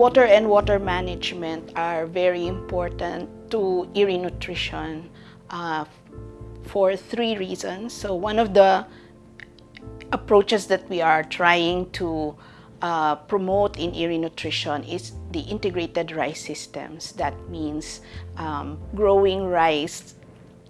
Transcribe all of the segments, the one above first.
Water and water management are very important to IRRI Nutrition uh, for three reasons. So one of the approaches that we are trying to uh, promote in IRRI Nutrition is the integrated rice systems. That means um, growing rice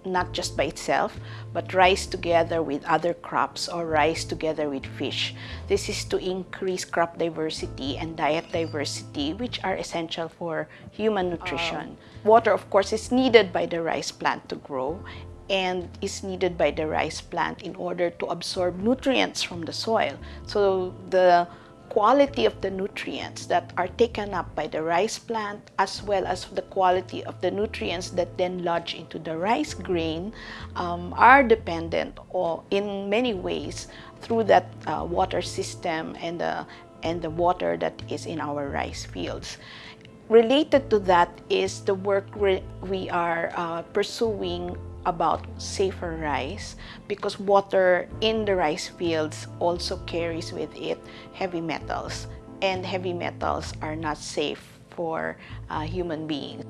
not just by itself, but rice together with other crops or rice together with fish. This is to increase crop diversity and diet diversity, which are essential for human nutrition. Oh. Water, of course, is needed by the rice plant to grow and is needed by the rice plant in order to absorb nutrients from the soil. So the quality of the nutrients that are taken up by the rice plant as well as the quality of the nutrients that then lodge into the rice grain um, are dependent or in many ways through that uh, water system and the, and the water that is in our rice fields. Related to that is the work we are uh, pursuing about safer rice because water in the rice fields also carries with it heavy metals and heavy metals are not safe for uh, human beings.